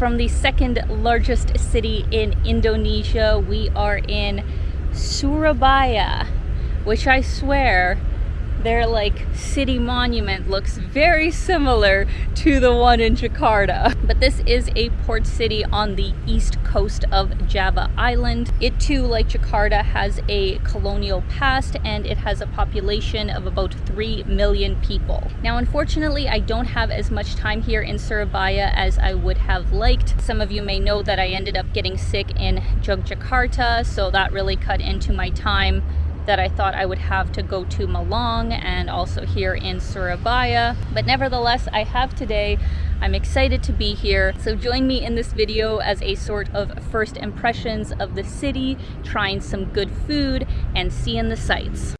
from the second largest city in Indonesia. We are in Surabaya, which I swear their like city monument looks very similar to the one in Jakarta. But this is a port city on the east coast of Java Island. It too, like Jakarta, has a colonial past and it has a population of about 3 million people. Now, unfortunately, I don't have as much time here in Surabaya as I would have liked. Some of you may know that I ended up getting sick in Yogyakarta, so that really cut into my time that I thought I would have to go to Malang and also here in Surabaya. But nevertheless, I have today. I'm excited to be here. So join me in this video as a sort of first impressions of the city, trying some good food and seeing the sights.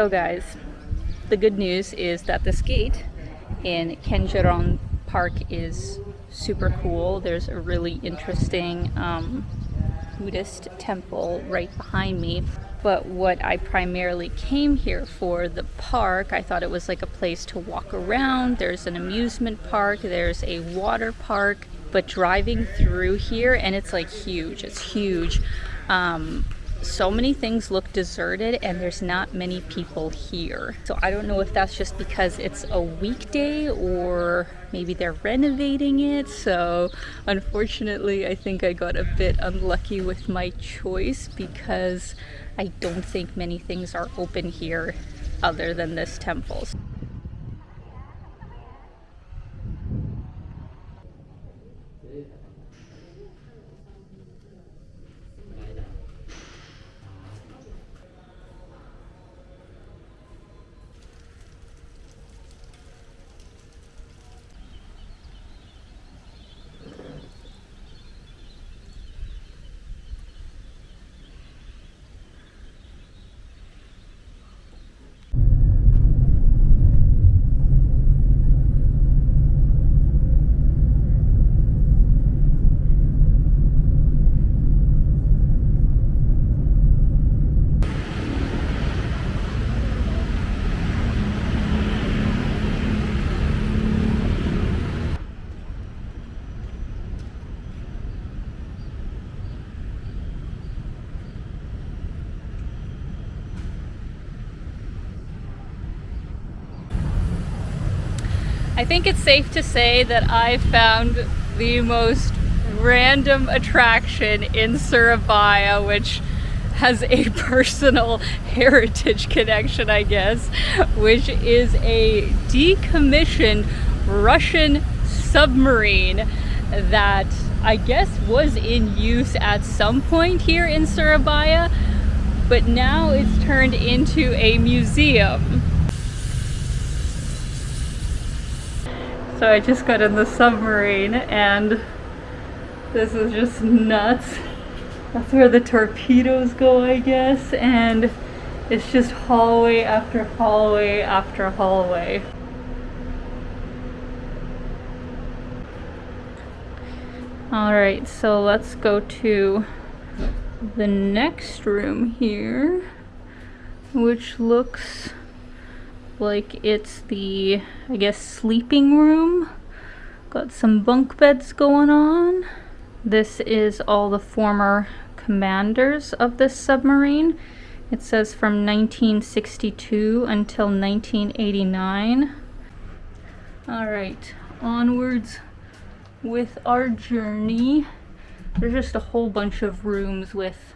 So guys, the good news is that this gate in Kenjeran Park is super cool. There's a really interesting um, Buddhist temple right behind me. But what I primarily came here for, the park, I thought it was like a place to walk around. There's an amusement park, there's a water park, but driving through here, and it's like huge, it's huge. Um, so many things look deserted and there's not many people here. So I don't know if that's just because it's a weekday or maybe they're renovating it. So unfortunately, I think I got a bit unlucky with my choice because I don't think many things are open here other than this temple. I think it's safe to say that I found the most random attraction in Surabaya, which has a personal heritage connection, I guess, which is a decommissioned Russian submarine that I guess was in use at some point here in Surabaya, but now it's turned into a museum. So I just got in the submarine and this is just nuts. That's where the torpedoes go, I guess, and it's just hallway after hallway after hallway. Alright, so let's go to the next room here, which looks like it's the, I guess, sleeping room. Got some bunk beds going on. This is all the former commanders of this submarine. It says from 1962 until 1989. All right, onwards with our journey. There's just a whole bunch of rooms with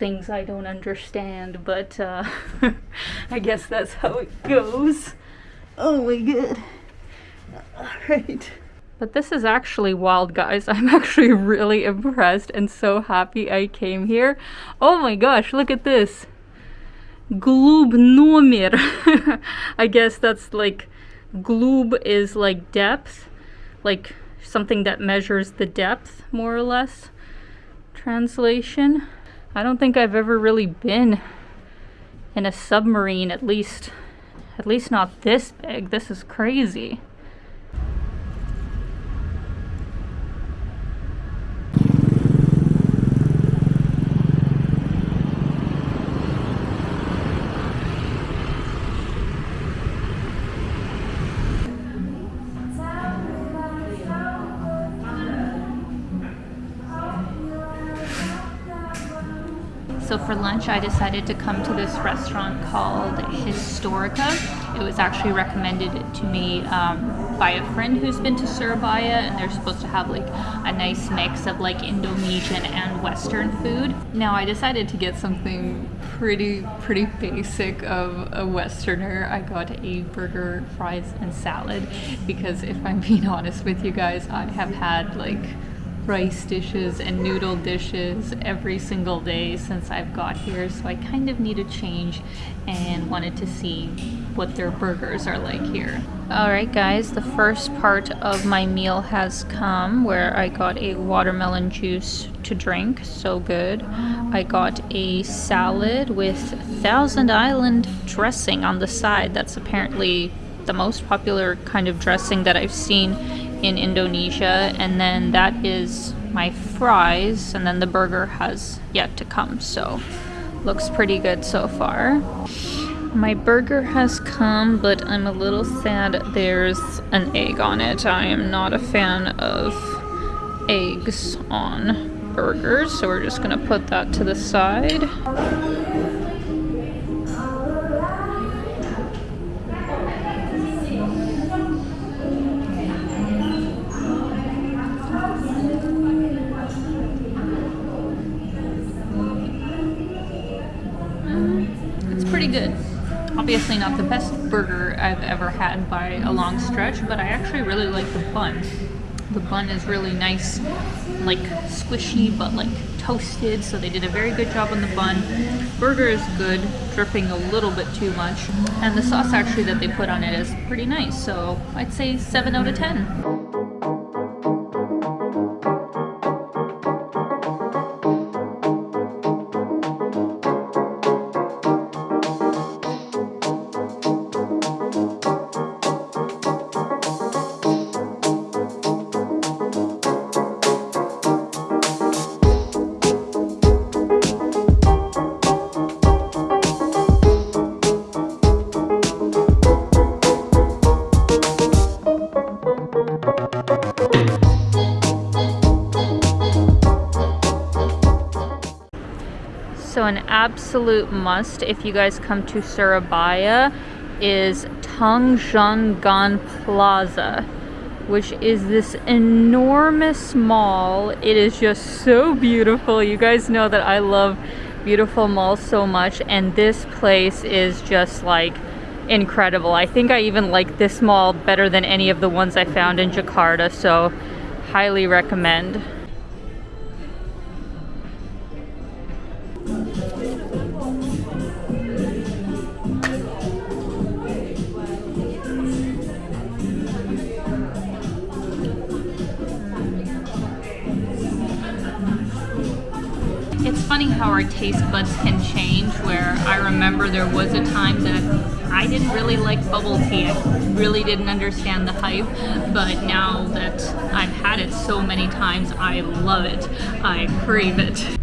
things I don't understand, but uh, I guess that's how it goes. Oh my god. Alright. But this is actually wild, guys. I'm actually really impressed and so happy I came here. Oh my gosh, look at this. Gloob nomir. I guess that's like, Glub is like depth, like something that measures the depth, more or less, translation. I don't think I've ever really been in a submarine, at least, at least not this big. This is crazy. So for lunch, I decided to come to this restaurant called Historica. It was actually recommended to me um, by a friend who's been to Surabaya, and they're supposed to have like a nice mix of like Indonesian and Western food. Now I decided to get something pretty, pretty basic of a Westerner. I got a burger, fries, and salad because if I'm being honest with you guys, I have had like rice dishes and noodle dishes every single day since I've got here so I kind of need a change and wanted to see what their burgers are like here. Alright guys, the first part of my meal has come where I got a watermelon juice to drink, so good. I got a salad with Thousand Island dressing on the side. That's apparently the most popular kind of dressing that I've seen in Indonesia, and then that is my fries, and then the burger has yet to come, so looks pretty good so far. My burger has come, but I'm a little sad there's an egg on it. I am not a fan of eggs on burgers, so we're just gonna put that to the side. Good. Obviously not the best burger I've ever had by a long stretch, but I actually really like the bun. The bun is really nice, like squishy, but like toasted, so they did a very good job on the bun. Burger is good, dripping a little bit too much, and the sauce actually that they put on it is pretty nice, so I'd say 7 out of 10. So an absolute must if you guys come to Surabaya is Tunjungan Plaza, which is this enormous mall. It is just so beautiful. You guys know that I love beautiful malls so much and this place is just like incredible. I think I even like this mall better than any of the ones I found in Jakarta, so highly recommend. Funny how our taste buds can change where I remember there was a time that I didn't really like bubble tea. I really didn't understand the hype, but now that I've had it so many times, I love it. I crave it.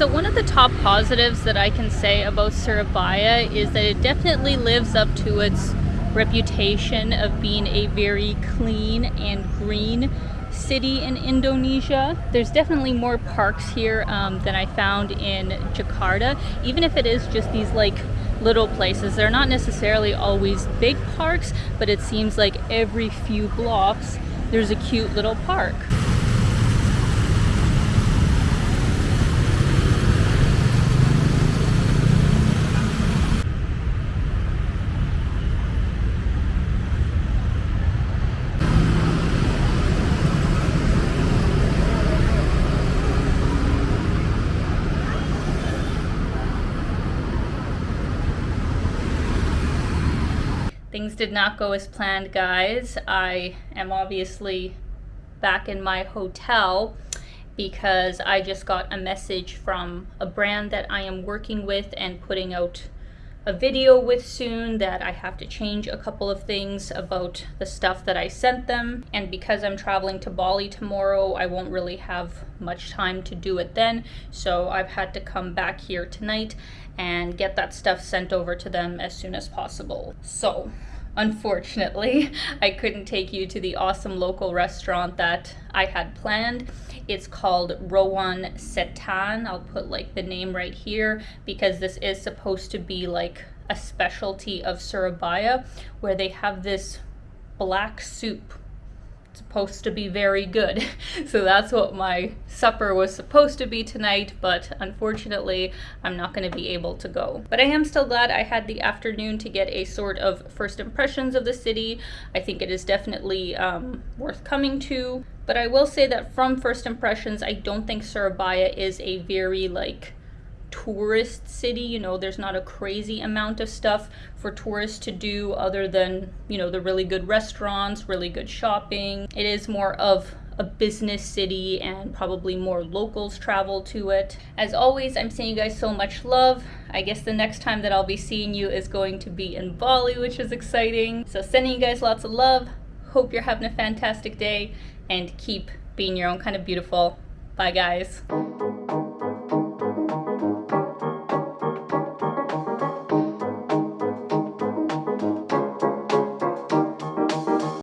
So one of the top positives that I can say about Surabaya is that it definitely lives up to its reputation of being a very clean and green city in Indonesia. There's definitely more parks here um, than I found in Jakarta, even if it is just these like little places. They're not necessarily always big parks, but it seems like every few blocks there's a cute little park. Things did not go as planned, guys. I am obviously back in my hotel because I just got a message from a brand that I am working with and putting out a video with soon that I have to change a couple of things about the stuff that I sent them. And because I'm traveling to Bali tomorrow, I won't really have much time to do it then. So I've had to come back here tonight and get that stuff sent over to them as soon as possible. So unfortunately, I couldn't take you to the awesome local restaurant that I had planned. It's called Rawon Setan. I'll put like the name right here because this is supposed to be like a specialty of Surabaya where they have this black soup supposed to be very good. so that's what my supper was supposed to be tonight, but unfortunately, I'm not going to be able to go. But I am still glad I had the afternoon to get a sort of first impressions of the city. I think it is definitely um, worth coming to. But I will say that from first impressions, I don't think Surabaya is a very like tourist city you know there's not a crazy amount of stuff for tourists to do other than you know the really good restaurants really good shopping it is more of a business city and probably more locals travel to it. As always, I'm sending you guys so much love. I guess the next time that I'll be seeing you is going to be in Bali, which is exciting. So sending you guys lots of love. Hope you're having a fantastic day and keep being your own kind of beautiful. Bye guys.